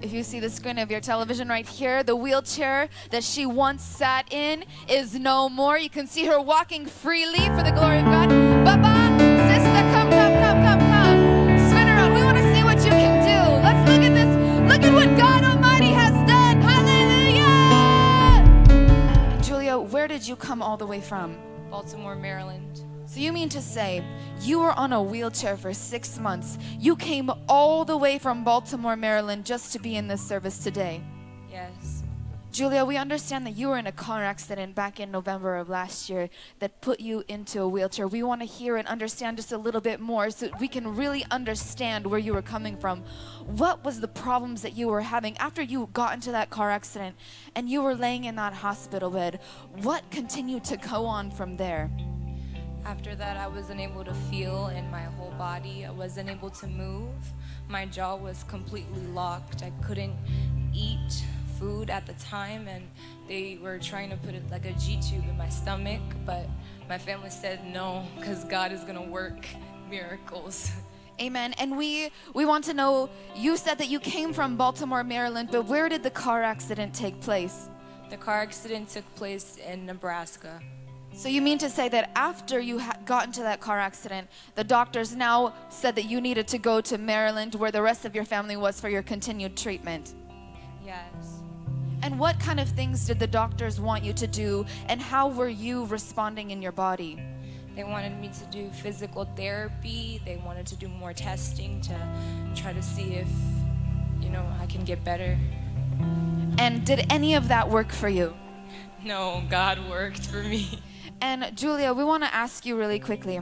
If you see the screen of your television right here, the wheelchair that she once sat in is no more. You can see her walking freely for the glory of God. Baba, sister, come, come, come, come, come. Spin around. We want to see what you can do. Let's look at this. Look at what God Almighty has done. Hallelujah. Julia, where did you come all the way from? Baltimore, Maryland. So you mean to say you were on a wheelchair for six months? You came all the way from Baltimore, Maryland just to be in this service today? Yes. Julia, we understand that you were in a car accident back in November of last year that put you into a wheelchair. We want to hear and understand just a little bit more so we can really understand where you were coming from. What was the problems that you were having after you got into that car accident and you were laying in that hospital bed? What continued to go on from there? After that, I wasn't able to feel in my whole body. I wasn't able to move. My jaw was completely locked. I couldn't eat food at the time, and they were trying to put it like a G tube in my stomach, but my family said no, because God is gonna work miracles. Amen. And we we want to know you said that you came from Baltimore, Maryland, but where did the car accident take place? The car accident took place in Nebraska. So you mean to say that after you ha- got into that car accident, the doctors now said that you needed to go to Maryland where the rest of your family was for your continued treatment? Yes. And what kind of things did the doctors want you to do and how were you responding in your body? They wanted me to do physical therapy. They wanted to do more testing to try to see if, you know, I can get better. And did any of that work for you? No, God worked for me. And Julia, we want to ask you really quickly.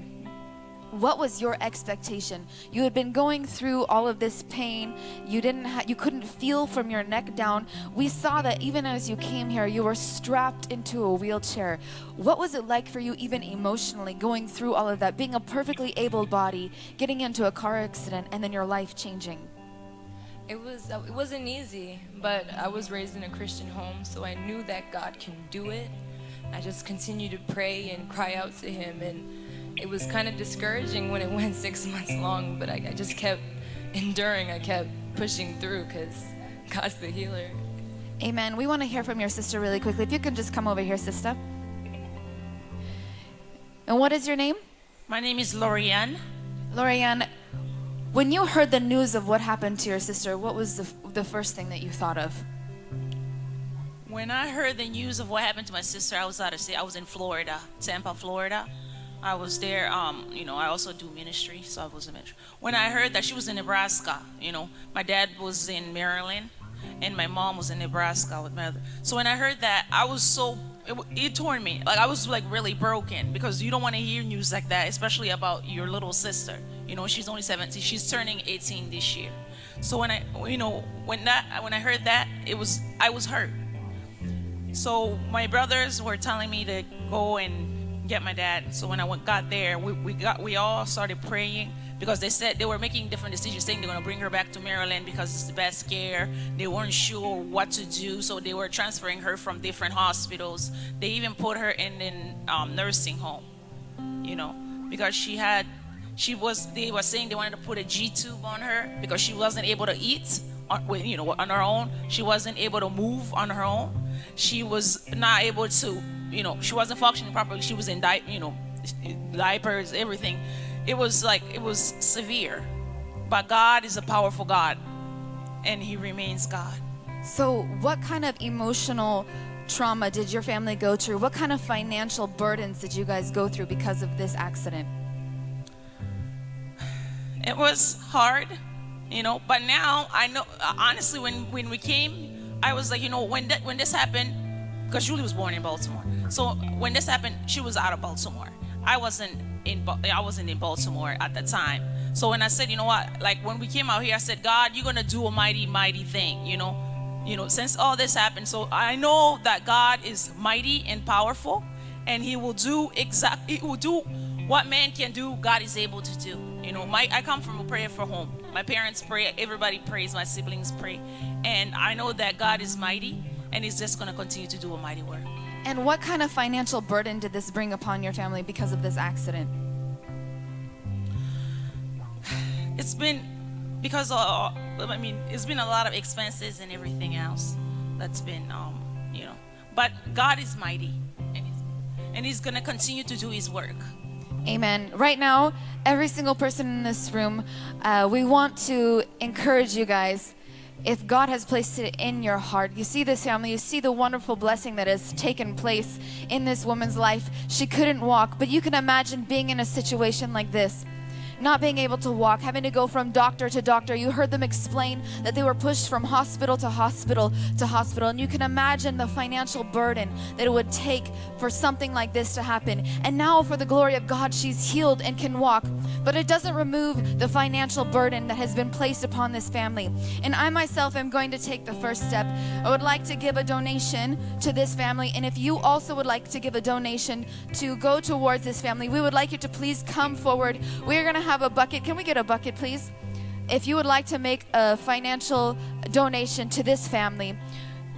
What was your expectation? You had been going through all of this pain. You didn't you couldn't feel from your neck down. We saw that even as you came here, you were strapped into a wheelchair. What was it like for you even emotionally going through all of that, being a perfectly able body, getting into a car accident and then your life changing? It was uh, it wasn't easy, but I was raised in a Christian home, so I knew that God can do it. I just continued to pray and cry out to Him, and it was kind of discouraging when it went six months long, but I, I just kept enduring. I kept pushing through because God's the healer. Amen. We want to hear from your sister really quickly. If you can just come over here, sister. And what is your name? My name is Lorianne. Lorianne, when you heard the news of what happened to your sister, what was the, the first thing that you thought of? When I heard the news of what happened to my sister, I was out of state. I was in Florida, Tampa, Florida. I was there. Um, you know, I also do ministry, so I was in ministry. When I heard that she was in Nebraska, you know, my dad was in Maryland, and my mom was in Nebraska with my other. So when I heard that, I was so it, it tore me. Like I was like really broken because you don't want to hear news like that, especially about your little sister. You know, she's only 17. She's turning 18 this year. So when I, you know, when that when I heard that, it was I was hurt. So my brothers were telling me to go and get my dad. So when I went, got there, we, we got we all started praying because they said they were making different decisions, saying they're gonna bring her back to Maryland because it's the best care. They weren't sure what to do, so they were transferring her from different hospitals. They even put her in a um, nursing home, you know, because she had she was they were saying they wanted to put a G tube on her because she wasn't able to eat you know on her own. She wasn't able to move on her own. She was not able to you know she wasn't functioning properly. She was in di- you know diapers, everything. It was like it was severe. But God is a powerful God, and He remains God. So, what kind of emotional trauma did your family go through? What kind of financial burdens did you guys go through because of this accident? It was hard, you know. But now I know. Uh, honestly, when when we came, I was like, you know, when that when this happened, because Julie was born in Baltimore. So when this happened, she was out of Baltimore. I wasn't in. I wasn't in Baltimore at the time. So when I said, you know what, like when we came out here, I said, God, you're gonna do a mighty, mighty thing, you know. You know, since all this happened, so I know that God is mighty and powerful, and He will do exactly He will do what man can do. God is able to do. You know, my I come from a prayer for home. My parents pray. Everybody prays. My siblings pray, and I know that God is mighty, and He's just gonna continue to do a mighty work. And what kind of financial burden did this bring upon your family because of this accident? it's been because uh, I mean it's been a lot of expenses and everything else that's been um, you know. But God is mighty, and He's, and he's gonna continue to do His work. Amen. Right now, every single person in this room, uh, we want to encourage you guys. If God has placed it in your heart, you see this family, you see the wonderful blessing that has taken place in this woman's life. She couldn't walk, but you can imagine being in a situation like this not being able to walk, having to go from doctor to doctor. You heard them explain that they were pushed from hospital to hospital to hospital. And you can imagine the financial burden that it would take for something like this to happen. And now, for the glory of God, she's healed and can walk. But it doesn't remove the financial burden that has been placed upon this family. And I myself am going to take the first step. I would like to give a donation to this family. And if you also would like to give a donation to go towards this family, we would like you to please come forward. We're going to have a bucket. Can we get a bucket, please? If you would like to make a financial donation to this family,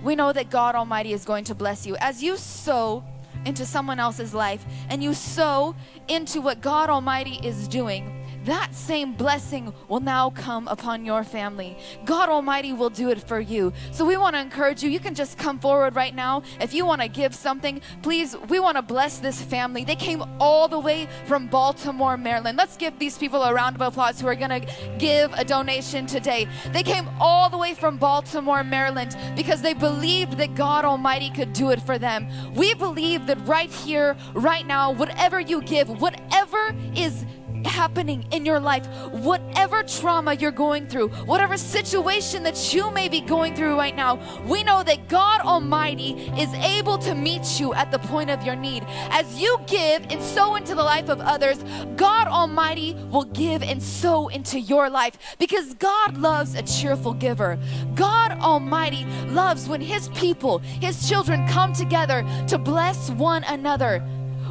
we know that God Almighty is going to bless you. As you sow into someone else's life and you sow into what God Almighty is doing, that same blessing will now come upon your family. God Almighty will do it for you. So we want to encourage you. You can just come forward right now. If you want to give something, please, we want to bless this family. They came all the way from Baltimore, Maryland. Let's give these people a round of applause who are going to give a donation today. They came all the way from Baltimore, Maryland because they believed that God Almighty could do it for them. We believe that right here, right now, whatever you give, whatever is happening in your life, whatever trauma you're going through, whatever situation that you may be going through right now, we know that God Almighty is able to meet you at the point of your need. As you give and sow into the life of others, God Almighty will give and sow into your life because God loves a cheerful giver. God Almighty loves when His people, His children come together to bless one another.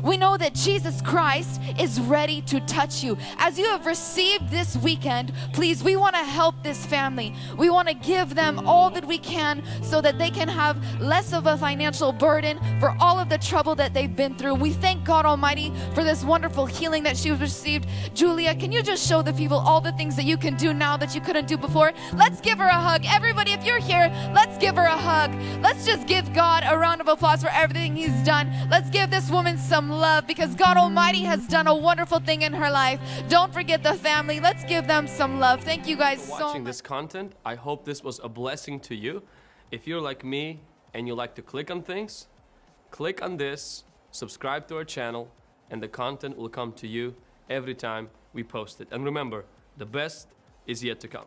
We know that Jesus Christ is ready to touch you. As you have received this weekend, please, we want to help this family. We want to give them all that we can so that they can have less of a financial burden for all of the trouble that they've been through. We thank God Almighty for this wonderful healing that she received. Julia, can you just show the people all the things that you can do now that you couldn't do before? Let's give her a hug. Everybody, if you're here, let's give her a hug. Let's just give God a round of applause for everything He's done. Let's give this woman some love because God Almighty has done a wonderful thing in her life. Don't forget the family. Let's give them some love. Thank you guys so much. For watching this content. I hope this was a blessing to you. If you're like me and you like to click on things, click on this, subscribe to our channel, and the content will come to you every time we post it. And remember, the best is yet to come.